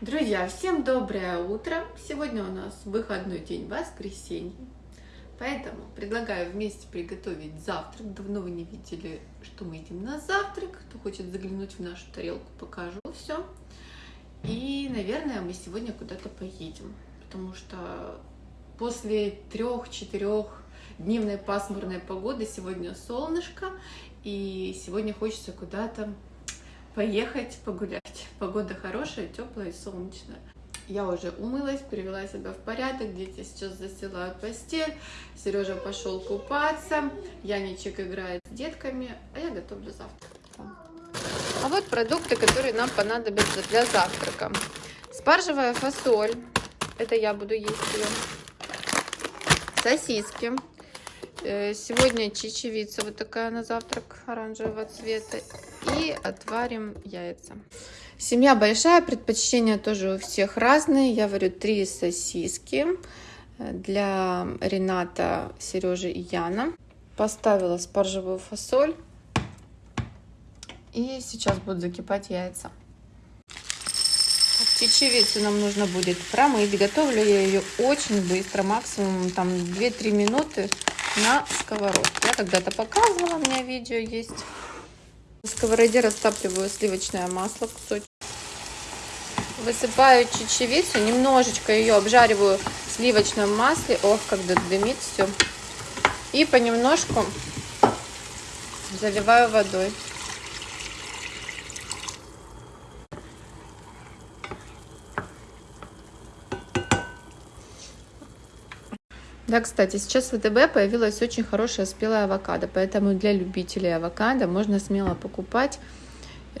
Друзья, всем доброе утро! Сегодня у нас выходной день, воскресенье. Поэтому предлагаю вместе приготовить завтрак. Давно вы не видели, что мы едим на завтрак. Кто хочет заглянуть в нашу тарелку, покажу все. И, наверное, мы сегодня куда-то поедем, потому что после трех-четырех дневной пасмурной погоды сегодня солнышко, и сегодня хочется куда-то поехать погулять. Погода хорошая, теплая и солнечная. Я уже умылась, привела себя в порядок, дети сейчас застилают постель, Сережа пошел купаться, Яничек играет с детками, а я готовлю завтрак. А вот продукты, которые нам понадобятся для завтрака. Спаржевая фасоль, это я буду есть ее. Сосиски. Э, сегодня чечевица вот такая на завтрак оранжевого цвета. И отварим яйца. Семья большая, предпочтения тоже у всех разные. Я варю три сосиски для Рената, Сережи и Яна. Поставила спаржевую фасоль. И сейчас будут закипать яйца. Чечевицу нам нужно будет промыть. Готовлю я ее очень быстро, максимум там 2-3 минуты на сковородке. Я когда-то показывала, у меня видео есть. В сковороде растапливаю сливочное масло, кусочек. Высыпаю чечевицу, немножечко ее обжариваю в сливочном масле. Ох, когда дымит все. И понемножку заливаю водой. Да, кстати, сейчас в ВТБ появилась очень хорошая спелая авокадо, поэтому для любителей авокадо можно смело покупать.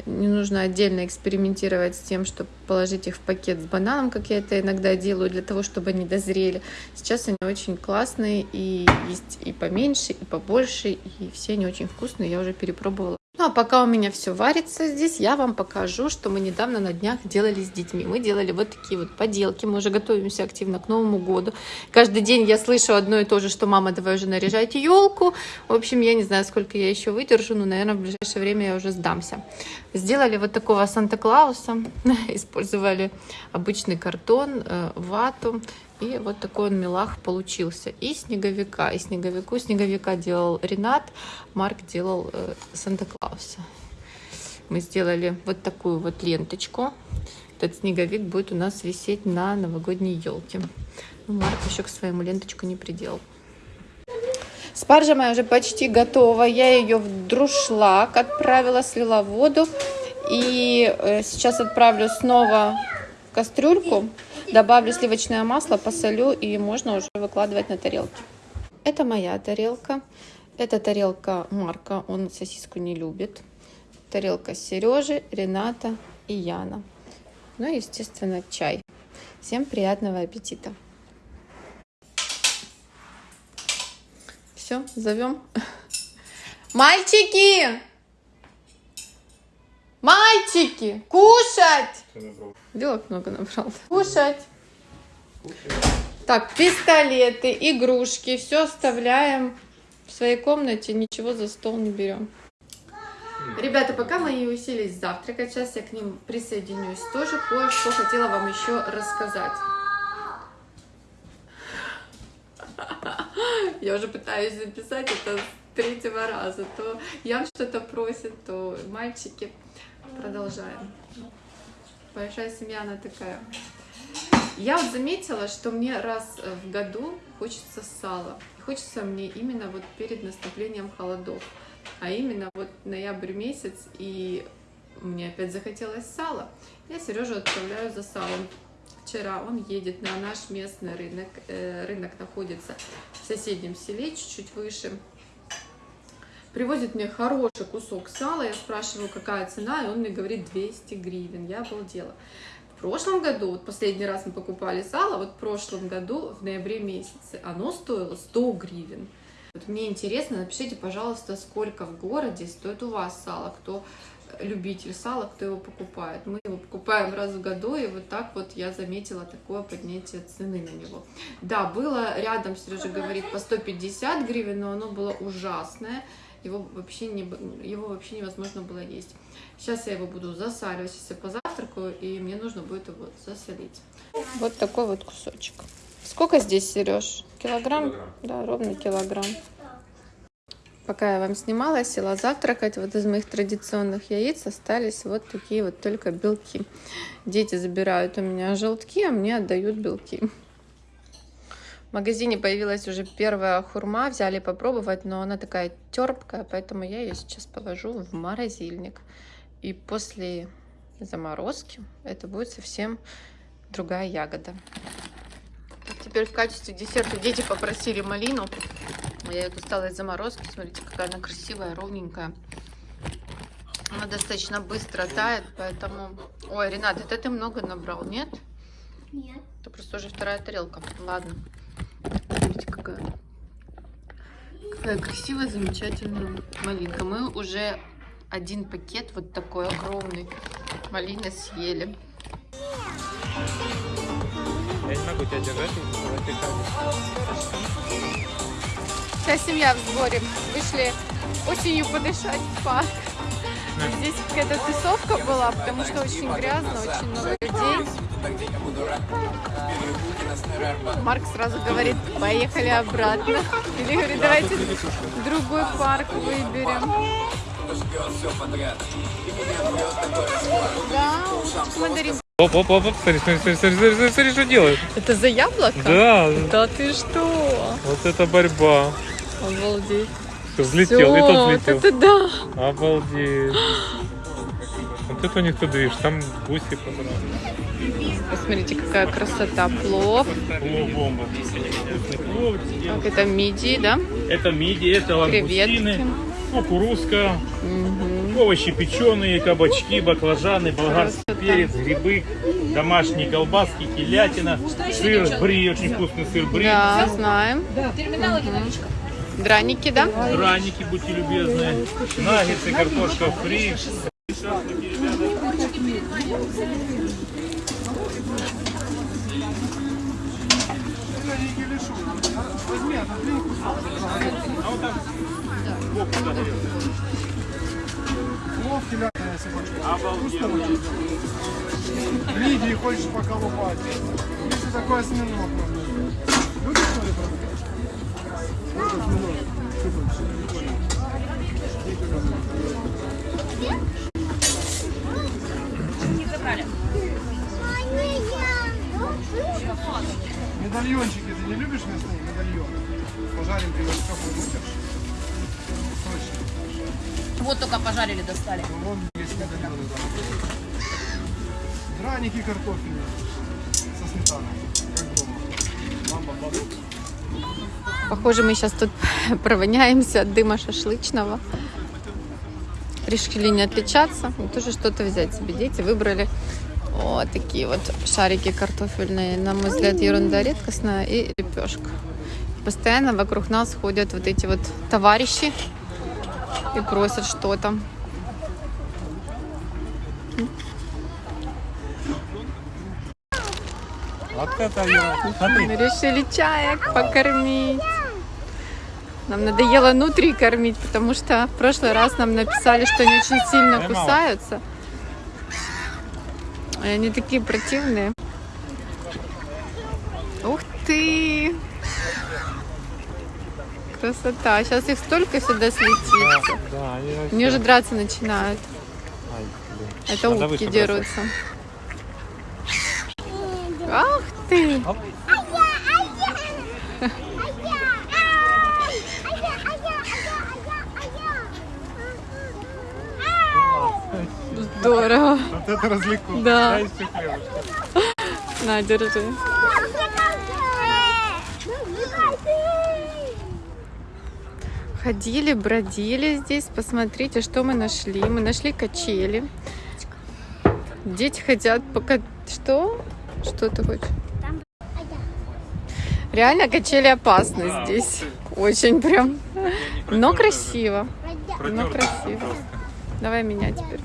Не нужно отдельно экспериментировать с тем, чтобы положить их в пакет с бананом, как я это иногда делаю, для того, чтобы они дозрели. Сейчас они очень классные, и есть и поменьше, и побольше, и все они очень вкусные, я уже перепробовала. Ну а пока у меня все варится здесь, я вам покажу, что мы недавно на днях делали с детьми. Мы делали вот такие вот поделки, мы уже готовимся активно к Новому году. Каждый день я слышу одно и то же, что мама, давай уже наряжать елку. В общем, я не знаю, сколько я еще выдержу, но, наверное, в ближайшее время я уже сдамся. Сделали вот такого Санта-Клауса, использовали обычный картон, э, вату и вот такой он милах получился. И снеговика. И снеговику снеговика делал Ренат, Марк делал э, Санта-Клауса. Мы сделали вот такую вот ленточку. Этот снеговик будет у нас висеть на новогодней елке. Ну, Марк еще к своему ленточку не приделал. Спаржа моя уже почти готова. Я ее в друшлаг отправила, слила воду. И э, сейчас отправлю снова в кастрюльку. Добавлю сливочное масло, посолю и можно уже выкладывать на тарелки. Это моя тарелка. Это тарелка Марка, он сосиску не любит. Тарелка Сережи, Рената и Яна. Ну и, естественно, чай. Всем приятного аппетита. Все, зовем. Мальчики! Мальчики, кушать! Белок много набрал. Кушать. Так, пистолеты, игрушки, все оставляем в своей комнате, ничего за стол не берем. Ребята, пока мы уселись завтракать, сейчас я к ним присоединюсь. Тоже кое-что хотела вам еще рассказать. Я уже пытаюсь записать это третьего раза. То Ян что-то просит, то мальчики. Продолжаем. Большая семья, она такая. Я вот заметила, что мне раз в году хочется сала. хочется мне именно вот перед наступлением холодов. А именно вот ноябрь месяц, и мне опять захотелось сала. Я Сережу отправляю за салом. Вчера он едет на наш местный рынок. Э, рынок находится в соседнем селе, чуть-чуть выше привозит мне хороший кусок сала, я спрашиваю, какая цена, и он мне говорит 200 гривен. Я обалдела. В прошлом году, вот последний раз мы покупали сало, вот в прошлом году, в ноябре месяце, оно стоило 100 гривен. Вот мне интересно, напишите, пожалуйста, сколько в городе стоит у вас сало, кто любитель сала, кто его покупает. Мы его покупаем раз в году, и вот так вот я заметила такое поднятие цены на него. Да, было рядом, Сережа говорит, по 150 гривен, но оно было ужасное его вообще, не, его вообще невозможно было есть. Сейчас я его буду засаливать, я позавтракаю и мне нужно будет его засолить. Вот такой вот кусочек. Сколько здесь, Сереж? Килограмм? Килограмм. Да, ровно килограмм. Пока я вам снимала, села завтракать. Вот из моих традиционных яиц остались вот такие вот только белки. Дети забирают у меня желтки, а мне отдают белки. В магазине появилась уже первая хурма, взяли попробовать, но она такая терпкая, поэтому я ее сейчас положу в морозильник. И после заморозки это будет совсем другая ягода. Теперь в качестве десерта дети попросили малину. Я ее достала из заморозки. Смотрите, какая она красивая, ровненькая. Она достаточно быстро тает, поэтому... Ой, Ренат, это ты много набрал, нет? Нет. Это просто уже вторая тарелка. Ладно. Какая. Какая красивая, замечательная малинка. Мы уже один пакет вот такой огромный малины съели. Я не могу тебя держать, ты Вся семья в сборе. Вышли осенью подышать в парк. Здесь какая-то тусовка была, потому что очень грязно, очень много людей. Марк сразу говорит, поехали обратно. Или говорит, давайте другой парк выберем. Да, мандарин. Оп, оп, оп, оп, смотри, смотри, смотри, смотри, смотри, смотри, что делает. Это за яблоко? Да, Да ты что? вот это борьба. Обалдеть. Всё, Взлетел, и Всё, тот вот взлетел. это да. Обалдеть. Вот это у них тут, видишь, там гуси понравились. Посмотрите, какая красота. Плов. Бомба. Плов. Так, это мидии, да? Это мидии, это Креветки. лангустины, кукурузка, Мгм. овощи печеные, кабачки, баклажаны, болгарский Красота. перец, грибы, домашние колбаски, телятина, сыр бри, очень вкусный сыр бри, Да, знаем. Мгм. Драники, да? драники, будьте любезны, наггетсы, картошка фри. Мидии хочешь поколупать. Если такой осьминог. Любишь, что ли, там? Медальончики, ты не любишь мясные медальоны? Пожарим привет кафе, будешь? Точно. Вот только пожарили, достали. Ну, Вон есть медальоны. Драники картофельные со сметаной, как дома. Мама, бабушка. Похоже, мы сейчас тут провоняемся от дыма шашлычного. Решили не отличаться и тоже что-то взять себе. Дети выбрали вот такие вот шарики картофельные. На мой взгляд, ерунда редкостная и лепешка. Постоянно вокруг нас ходят вот эти вот товарищи и просят что-то. Вот это я. Смотри, Мы решили чаек покормить. Нам надоело нутри кормить, потому что в прошлый раз нам написали, что они очень сильно кусаются. И они такие противные. Ух ты! Красота. Сейчас их столько сюда слетится. Да, они Они уже драться начинают. Ай. Это Надо утки дерутся. Ты! Здорово. Вот это развлеку. Да. На, держи. Ходили, бродили здесь. Посмотрите, что мы нашли. Мы нашли качели. Дети хотят пока... Что? Что ты хочешь? Реально качели опасны здесь. Очень прям. Но красиво. Но красиво. Давай меня теперь.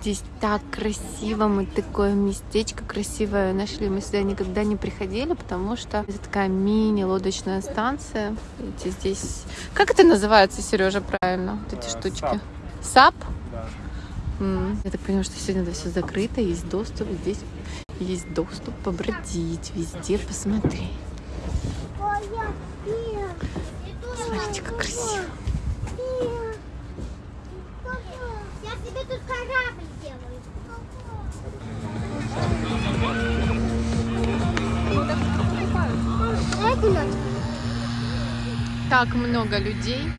Здесь так красиво, мы такое местечко красивое нашли. Мы сюда никогда не приходили, потому что это такая мини-лодочная станция. Видите, здесь... Как это называется, Сережа, правильно? Вот эти Э, штучки. SUP? Я так понимаю, что сегодня это все закрыто, есть доступ, здесь есть доступ побродить, везде посмотреть. Смотрите, как красиво. Я себе тут корабль делаю. Дай кулечек. Так много людей.